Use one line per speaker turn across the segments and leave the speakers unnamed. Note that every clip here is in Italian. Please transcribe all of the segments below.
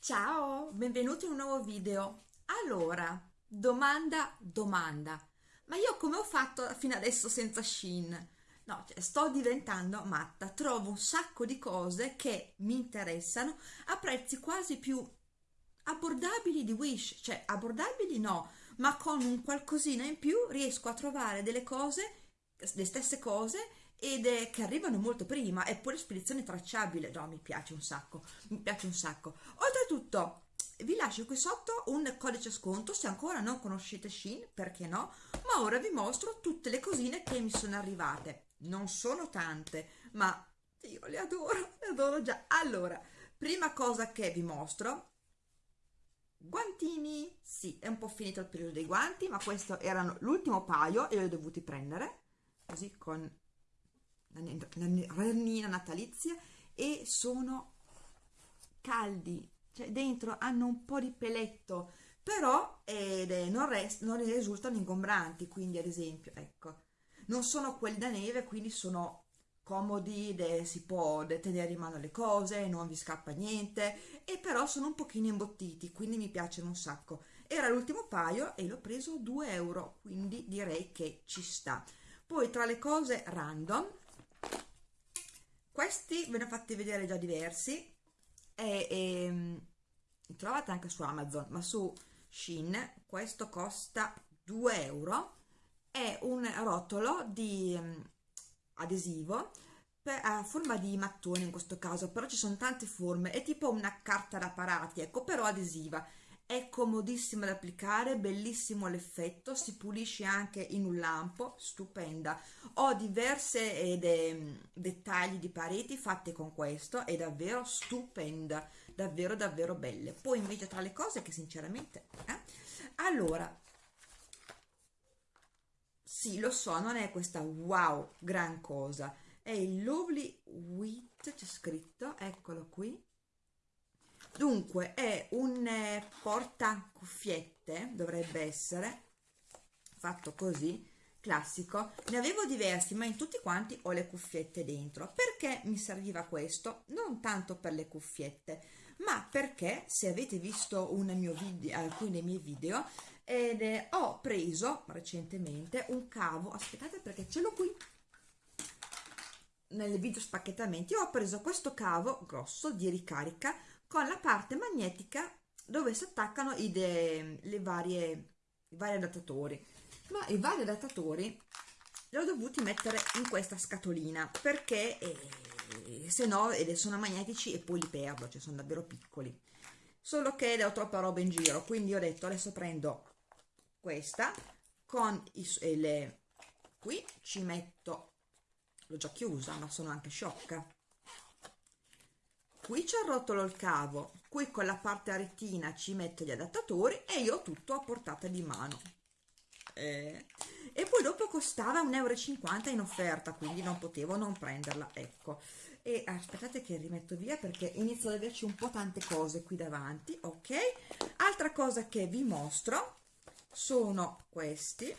Ciao, benvenuti in un nuovo video. Allora, domanda, domanda. Ma io come ho fatto fino adesso senza Shein? No, cioè, sto diventando matta. Trovo un sacco di cose che mi interessano a prezzi quasi più abbordabili di Wish. Cioè, abbordabili no, ma con un qualcosina in più riesco a trovare delle cose, le stesse cose ed è che arrivano molto prima e poi la spedizione tracciabile. No mi piace un sacco mi piace un sacco. Oltretutto vi lascio qui sotto un codice sconto se ancora non conoscete Shein perché no? Ma ora vi mostro tutte le cosine che mi sono arrivate. Non sono tante ma io le adoro le adoro già. Allora prima cosa che vi mostro. Guantini. Sì è un po' finito il periodo dei guanti ma questo erano l'ultimo paio e li ho dovuti prendere così con ranina natalizia e sono caldi cioè dentro hanno un po' di peletto però eh, non, rest, non risultano ingombranti quindi ad esempio ecco. Non sono quelli da neve quindi sono comodi de, si può tenere in mano le cose non vi scappa niente e però sono un pochino imbottiti quindi mi piacciono un sacco. Era l'ultimo paio e l'ho preso 2 euro quindi direi che ci sta. Poi tra le cose random questi ve ne ho fatti vedere già diversi e, e li trovate anche su Amazon ma su Shein questo costa 2 euro. È un rotolo di um, adesivo per, a forma di mattone in questo caso però ci sono tante forme è tipo una carta da parati ecco però adesiva è comodissima da applicare bellissimo l'effetto si pulisce anche in un lampo stupenda. Ho diverse eh, de, dettagli di pareti fatte con questo è davvero stupenda davvero davvero belle. Poi invece tra le cose che sinceramente eh? allora sì lo so non è questa wow gran cosa. È il lovely wheat c'è scritto eccolo qui dunque è un eh, porta cuffiette dovrebbe essere fatto così classico. Ne avevo diversi ma in tutti quanti ho le cuffiette dentro. Perché mi serviva questo? Non tanto per le cuffiette ma perché se avete visto video alcuni dei miei video ed eh, ho preso recentemente un cavo. Aspettate perché ce l'ho qui. Nel video spacchettamenti. Ho preso questo cavo grosso di ricarica con la parte magnetica dove si attaccano i, de, le varie, i vari adattatori. Ma i vari adattatori li ho dovuti mettere in questa scatolina perché eh, se no sono magnetici e poi li perdo cioè sono davvero piccoli. Solo che ho troppa roba in giro quindi ho detto adesso prendo questa con i, le qui ci metto l'ho già chiusa ma sono anche sciocca qui ci arrotolo il cavo qui con la parte retina ci metto gli adattatori e io ho tutto a portata di mano. Eh. e poi dopo costava 1,50 euro in offerta quindi non potevo non prenderla ecco. E aspettate che rimetto via perché inizio ad averci un po' tante cose qui davanti ok? Altra cosa che vi mostro sono questi.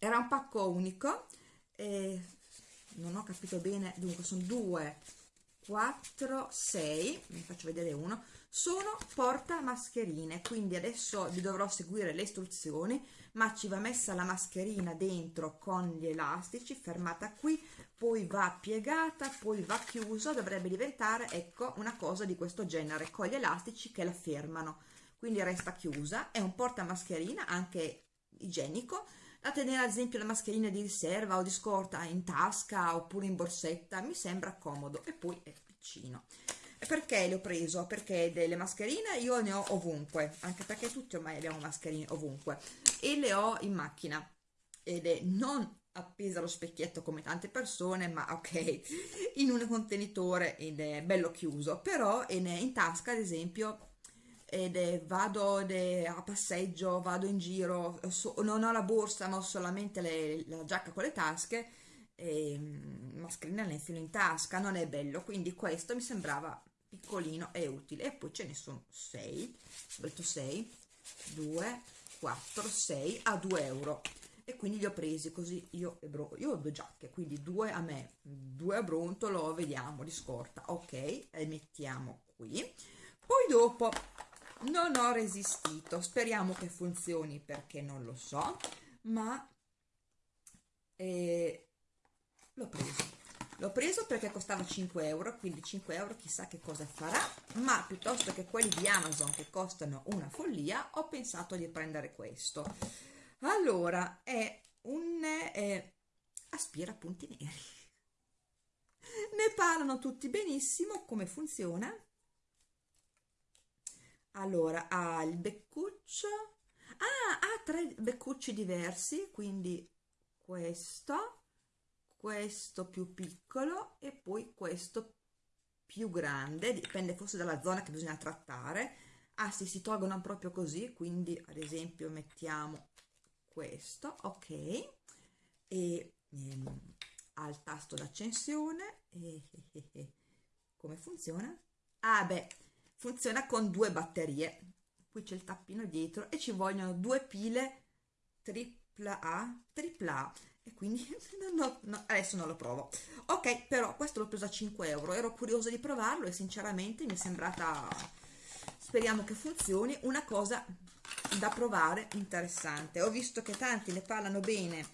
Era un pacco unico e non ho capito bene dunque sono due 4 6 vi faccio vedere uno sono porta mascherine quindi adesso vi dovrò seguire le istruzioni ma ci va messa la mascherina dentro con gli elastici fermata qui poi va piegata poi va chiusa dovrebbe diventare ecco una cosa di questo genere con gli elastici che la fermano. Quindi resta chiusa è un porta mascherina anche igienico da tenere ad esempio la mascherina di riserva o di scorta in tasca oppure in borsetta mi sembra comodo e poi è piccino perché le ho preso? perché delle mascherine io ne ho ovunque anche perché tutti ormai abbiamo mascherine ovunque e le ho in macchina ed è non appesa allo specchietto come tante persone ma ok in un contenitore ed è bello chiuso però in tasca ad esempio ed è, vado ed a passeggio, vado in giro, so, non ho la borsa ma ho solamente le, la giacca con le tasche e mm, mascherina le infilo in tasca, non è bello, quindi questo mi sembrava piccolino e utile. E poi ce ne sono 6, ho detto 6, 2, 4, 6 a 2 euro. E quindi li ho presi così io e Bro, io ho due giacche quindi due a me, due a Brontolo, vediamo di scorta, ok, e mettiamo qui. Poi dopo non ho resistito. Speriamo che funzioni perché non lo so ma eh, l'ho preso. L'ho preso perché costava 5 euro quindi 5 euro chissà che cosa farà ma piuttosto che quelli di Amazon che costano una follia ho pensato di prendere questo. Allora è un eh, aspira punti neri. Ne parlano tutti benissimo come funziona allora ha il beccuccio. Ah, ha tre beccucci diversi quindi questo questo più piccolo e poi questo più grande dipende forse dalla zona che bisogna trattare. Ah sì si tolgono proprio così quindi ad esempio mettiamo questo ok. E ehm, al tasto d'accensione e, come funziona? ah beh funziona con due batterie. Qui c'è il tappino dietro e ci vogliono due pile tripla A tripla A. E quindi no, no, adesso non lo provo. Ok però questo l'ho preso a 5 euro. Ero curiosa di provarlo e sinceramente mi è sembrata speriamo che funzioni una cosa da provare interessante. Ho visto che tanti ne parlano bene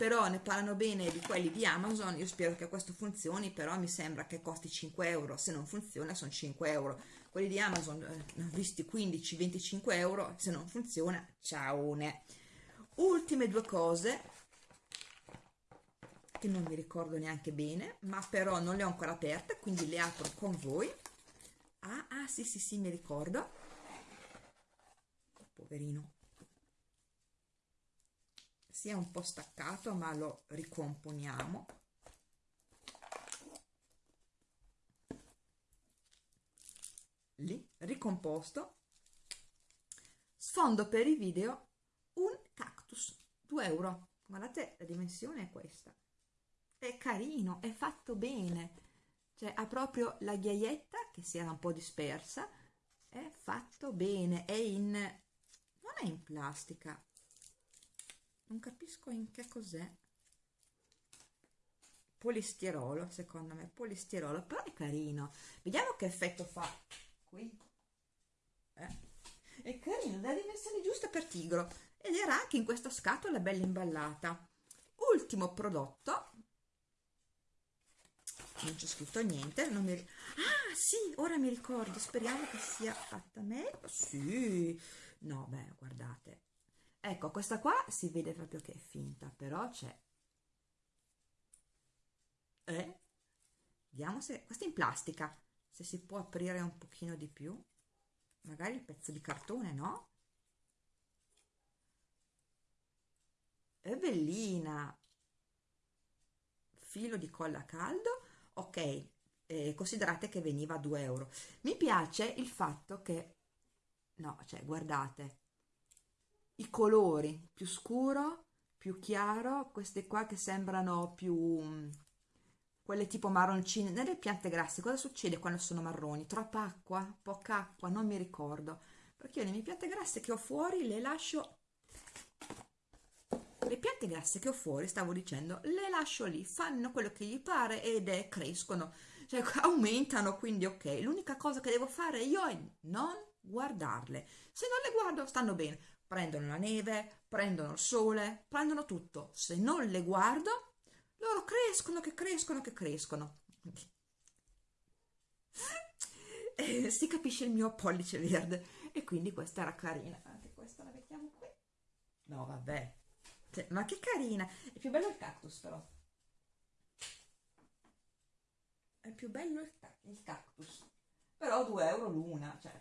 però ne parlano bene di quelli di Amazon. Io spero che questo funzioni però mi sembra che costi 5 euro. Se non funziona sono 5 euro quelli di Amazon eh, visti 15-25 euro se non funziona ciao ultime due cose che non mi ricordo neanche bene ma però non le ho ancora aperte quindi le apro con voi. Ah, ah sì sì sì mi ricordo. Poverino. Si è un po' staccato ma lo ricomponiamo lì ricomposto sfondo per i video un cactus 2 euro. Guardate la dimensione è questa. È carino, è fatto bene, cioè ha proprio la ghiaietta che si era un po' dispersa, è fatto bene, è in... non è in plastica, non capisco in che cos'è, polistirolo secondo me, polistirolo, però è carino, vediamo che effetto fa qui, eh? è carino, dà dimensioni giuste per tigro. Ed era anche in questa scatola bella imballata. Ultimo prodotto. Non c'è scritto niente non mi... ah sì ora mi ricordo speriamo che sia fatta meglio sì. No beh guardate. Ecco questa qua si vede proprio che è finta però c'è. Eh? vediamo se questa è in plastica se si può aprire un pochino di più magari il pezzo di cartone no? è bellina. Filo di colla caldo. Ok eh, considerate che veniva a 2 euro. Mi piace il fatto che no cioè guardate i colori più scuro più chiaro queste qua che sembrano più mm, quelle tipo marroncine nelle piante grasse cosa succede quando sono marroni troppa acqua poca acqua non mi ricordo perché io le mie piante grasse che ho fuori le lascio le piante grasse che ho fuori, stavo dicendo, le lascio lì, fanno quello che gli pare ed è, crescono, cioè aumentano, quindi ok. L'unica cosa che devo fare io è non guardarle. Se non le guardo stanno bene, prendono la neve, prendono il sole, prendono tutto. Se non le guardo, loro crescono, che crescono, che crescono. Eh, si capisce il mio pollice verde e quindi questa era carina anche questa la mettiamo qui no vabbè cioè, ma che carina! È più bello il cactus però. È più bello il, il cactus. Però 2 euro l'una, cioè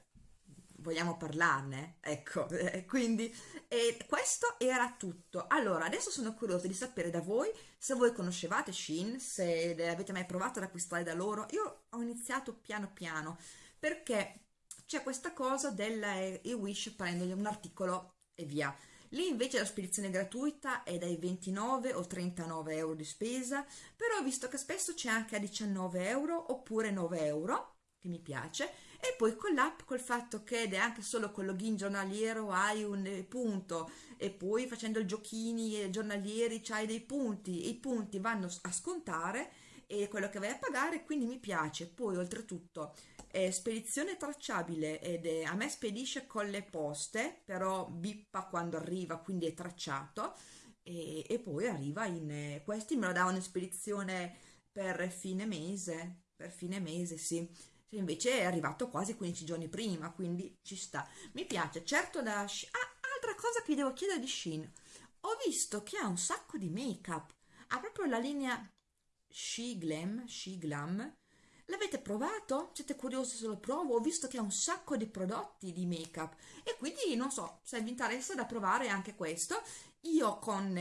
vogliamo parlarne, ecco, quindi eh, questo era tutto. Allora, adesso sono curiosa di sapere da voi se voi conoscevate Shein, se avete mai provato ad acquistare da loro. Io ho iniziato piano piano perché c'è questa cosa del eh, e-wish prendere un articolo e via. Lì invece la spedizione gratuita è dai 29 o 39 euro di spesa, però ho visto che spesso c'è anche a 19 euro oppure 9 euro, che mi piace, e poi con l'app, col fatto che ed è anche solo con login giornaliero hai un punto, e poi facendo i giochini giornalieri c'hai dei punti, e i punti vanno a scontare, e quello che vai a pagare, quindi mi piace. Poi oltretutto è spedizione tracciabile ed è, a me spedisce con le poste, però bippa quando arriva, quindi è tracciato e, e poi arriva in... questi me lo davano in spedizione per fine mese, per fine mese, sì. Invece è arrivato quasi 15 giorni prima, quindi ci sta. Mi piace, certo da... Ah, altra cosa che vi devo chiedere di Shein. Ho visto che ha un sacco di make-up. Ha proprio la linea She Glam, She Glam. L'avete provato? Siete curiosi se lo provo? Ho visto che ha un sacco di prodotti di make-up e quindi non so se vi interessa da provare anche questo. Io con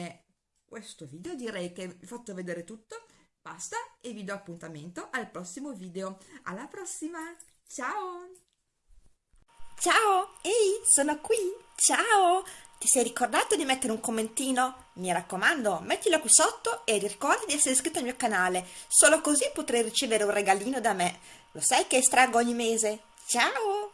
questo video direi che vi ho fatto vedere tutto. Basta e vi do appuntamento al prossimo video. Alla prossima! Ciao!
Ciao! Ehi, sono qui! Ciao! Ti sei ricordato di mettere un commentino? Mi raccomando, mettilo qui sotto e ricordi di essere iscritto al mio canale, solo così potrai ricevere un regalino da me. Lo sai che estraggo ogni mese? Ciao!